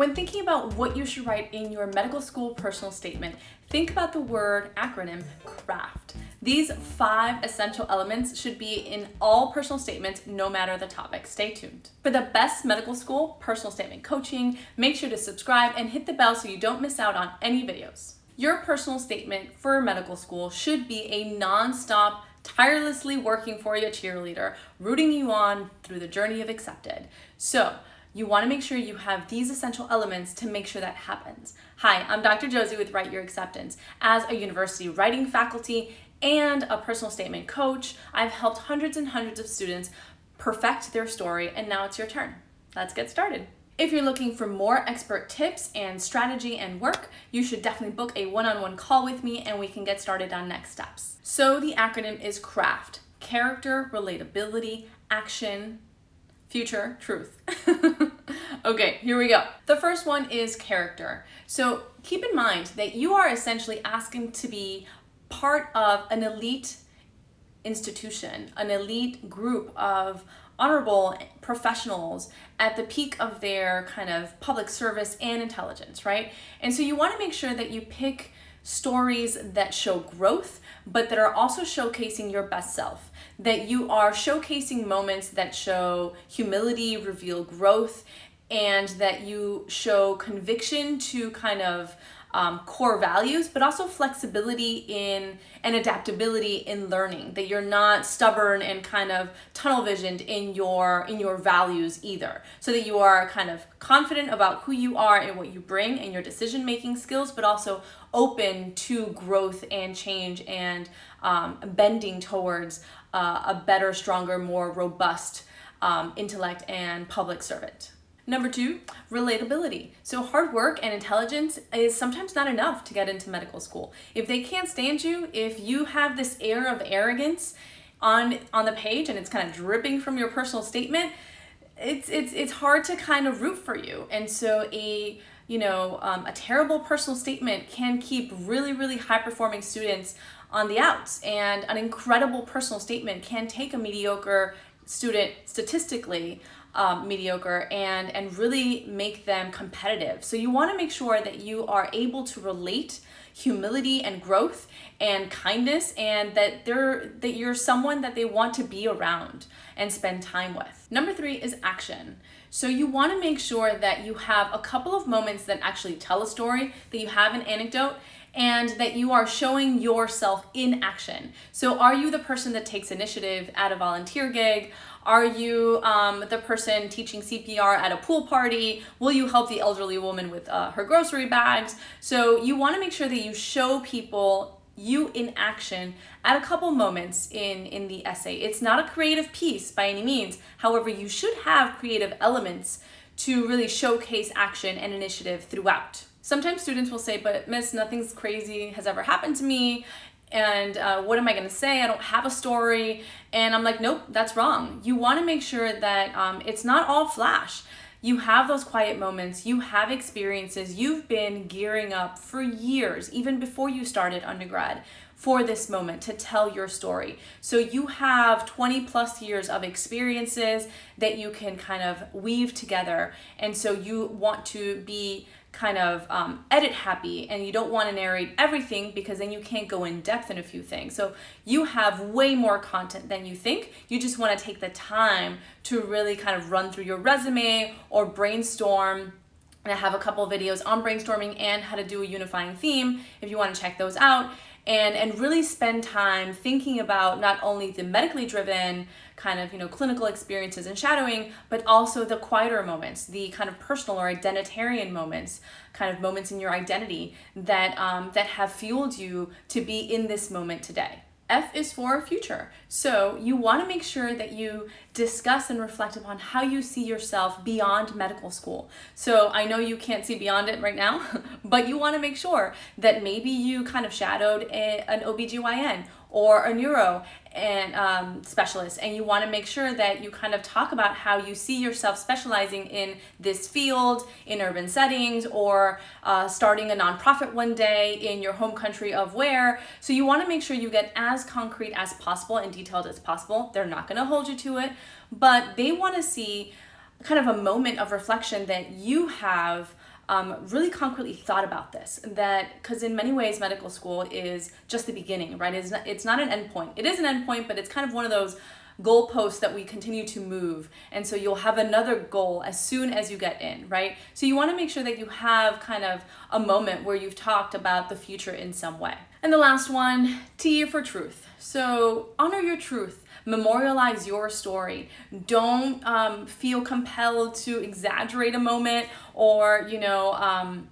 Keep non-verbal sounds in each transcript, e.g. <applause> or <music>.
When thinking about what you should write in your medical school personal statement, think about the word acronym CRAFT. These five essential elements should be in all personal statements, no matter the topic. Stay tuned. For the best medical school personal statement coaching, make sure to subscribe and hit the bell so you don't miss out on any videos. Your personal statement for medical school should be a non-stop tirelessly working for you cheerleader, rooting you on through the journey of accepted. So you wanna make sure you have these essential elements to make sure that happens. Hi, I'm Dr. Josie with Write Your Acceptance. As a university writing faculty and a personal statement coach, I've helped hundreds and hundreds of students perfect their story and now it's your turn. Let's get started. If you're looking for more expert tips and strategy and work, you should definitely book a one-on-one -on -one call with me and we can get started on next steps. So the acronym is CRAFT, Character, Relatability, Action, Future, Truth. <laughs> okay, here we go. The first one is character. So keep in mind that you are essentially asking to be part of an elite institution, an elite group of honorable professionals at the peak of their kind of public service and intelligence, right? And so you want to make sure that you pick stories that show growth, but that are also showcasing your best self, that you are showcasing moments that show humility, reveal growth, and that you show conviction to kind of um, core values, but also flexibility in and adaptability in learning, that you're not stubborn and kind of tunnel visioned in your, in your values either. So that you are kind of confident about who you are and what you bring and your decision-making skills, but also open to growth and change and um, bending towards uh, a better, stronger, more robust um, intellect and public servant. Number two, relatability. So hard work and intelligence is sometimes not enough to get into medical school. If they can't stand you, if you have this air of arrogance on, on the page and it's kind of dripping from your personal statement, it's, it's, it's hard to kind of root for you. And so a, you know, um, a terrible personal statement can keep really, really high performing students on the outs and an incredible personal statement can take a mediocre student statistically um, mediocre and, and really make them competitive. So you wanna make sure that you are able to relate humility and growth and kindness and that they're that you're someone that they want to be around and spend time with. Number three is action. So you want to make sure that you have a couple of moments that actually tell a story, that you have an anecdote, and that you are showing yourself in action. So are you the person that takes initiative at a volunteer gig? Are you um, the person teaching CPR at a pool party? Will you help the elderly woman with uh, her grocery bags? So you wanna make sure that you show people you in action at a couple moments in, in the essay. It's not a creative piece by any means. However, you should have creative elements to really showcase action and initiative throughout. Sometimes students will say, but miss, nothing's crazy has ever happened to me and uh, what am I gonna say? I don't have a story. And I'm like, nope, that's wrong. You wanna make sure that um, it's not all flash. You have those quiet moments, you have experiences, you've been gearing up for years, even before you started undergrad, for this moment to tell your story. So you have 20 plus years of experiences that you can kind of weave together. And so you want to be kind of um, edit happy and you don't want to narrate everything because then you can't go in depth in a few things. So you have way more content than you think. You just want to take the time to really kind of run through your resume or brainstorm and I have a couple videos on brainstorming and how to do a unifying theme if you want to check those out and, and really spend time thinking about not only the medically driven kind of, you know, clinical experiences and shadowing, but also the quieter moments, the kind of personal or identitarian moments, kind of moments in your identity that, um, that have fueled you to be in this moment today. F is for future. So you want to make sure that you discuss and reflect upon how you see yourself beyond medical school. So I know you can't see beyond it right now, <laughs> but you want to make sure that maybe you kind of shadowed a, an OBGYN or a neuro and um, specialist and you want to make sure that you kind of talk about how you see yourself specializing in this field in urban settings or uh, starting a nonprofit one day in your home country of where. So you want to make sure you get as concrete as possible and detailed as possible. They're not going to hold you to it but they want to see kind of a moment of reflection that you have um, really concretely thought about this that because in many ways medical school is just the beginning right? It's not, it's not an endpoint. It is an endpoint but it's kind of one of those goalposts that we continue to move. And so you'll have another goal as soon as you get in right? So you want to make sure that you have kind of a moment where you've talked about the future in some way. And the last one t for truth. So honor your truth memorialize your story. Don't um, feel compelled to exaggerate a moment or, you know, um,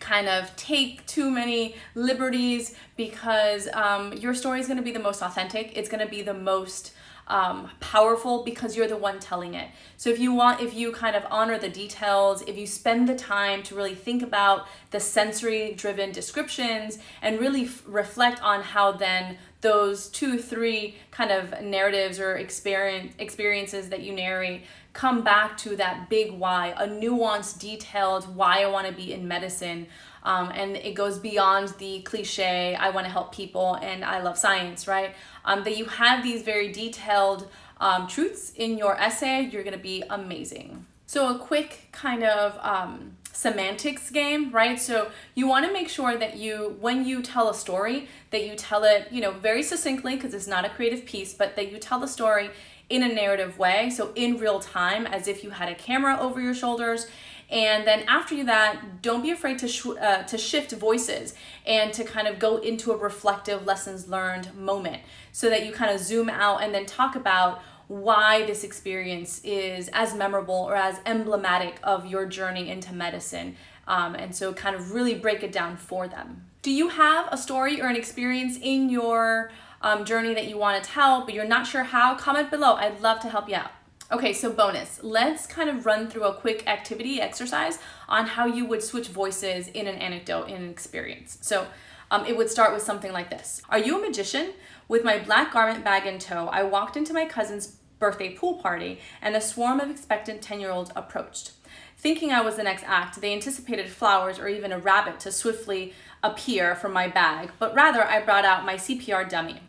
kind of take too many liberties because um, your story is going to be the most authentic. It's going to be the most um, powerful because you're the one telling it. So if you want, if you kind of honor the details, if you spend the time to really think about the sensory driven descriptions and really reflect on how then those two, three kind of narratives or experience experiences that you narrate come back to that big why, a nuanced, detailed why I want to be in medicine. Um, and it goes beyond the cliche, I want to help people and I love science, right? Um, that you have these very detailed um, truths in your essay, you're going to be amazing. So a quick kind of um, semantics game, right? So you want to make sure that you, when you tell a story, that you tell it, you know, very succinctly because it's not a creative piece, but that you tell the story in a narrative way, so in real time, as if you had a camera over your shoulders. And then after that, don't be afraid to, sh uh, to shift voices and to kind of go into a reflective lessons learned moment so that you kind of zoom out and then talk about why this experience is as memorable or as emblematic of your journey into medicine. Um, and so kind of really break it down for them. Do you have a story or an experience in your um, journey that you want to tell, but you're not sure how, comment below. I'd love to help you out. Okay, so bonus. Let's kind of run through a quick activity exercise on how you would switch voices in an anecdote, in an experience. So um, it would start with something like this. Are you a magician? With my black garment bag in tow, I walked into my cousin's birthday pool party and a swarm of expectant 10-year-olds approached. Thinking I was the next act, they anticipated flowers or even a rabbit to swiftly appear from my bag, but rather I brought out my CPR dummy.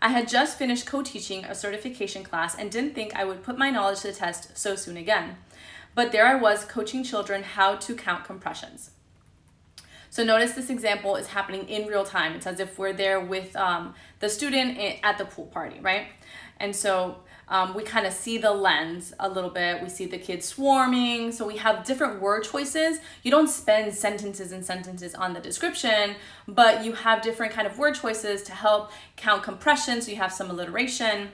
I had just finished co-teaching a certification class and didn't think I would put my knowledge to the test so soon again. But there I was coaching children how to count compressions. So notice this example is happening in real time. It's as if we're there with um, the student at the pool party, right? And so um, we kind of see the lens a little bit. We see the kids swarming. So we have different word choices. You don't spend sentences and sentences on the description, but you have different kind of word choices to help count compression. So you have some alliteration.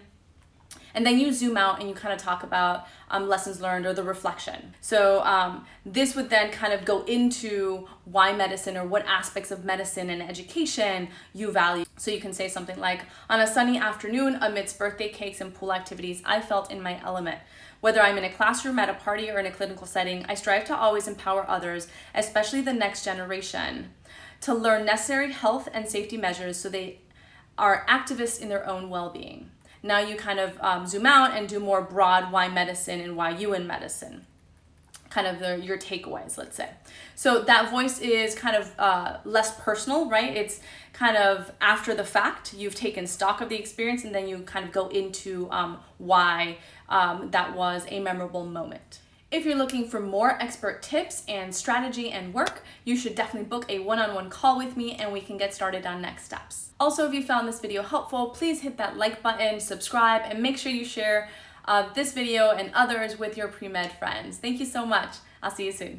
And then you zoom out and you kind of talk about um, lessons learned or the reflection. So um, this would then kind of go into why medicine or what aspects of medicine and education you value. So you can say something like, on a sunny afternoon amidst birthday cakes and pool activities, I felt in my element. Whether I'm in a classroom, at a party, or in a clinical setting, I strive to always empower others, especially the next generation, to learn necessary health and safety measures so they are activists in their own well-being. Now you kind of um, zoom out and do more broad why medicine and why you in medicine kind of the, your takeaways, let's say. So that voice is kind of uh, less personal, right? It's kind of after the fact, you've taken stock of the experience and then you kind of go into um, why um, that was a memorable moment. If you're looking for more expert tips and strategy and work, you should definitely book a one-on-one -on -one call with me and we can get started on next steps. Also, if you found this video helpful, please hit that like button, subscribe, and make sure you share uh, this video and others with your pre-med friends. Thank you so much. I'll see you soon.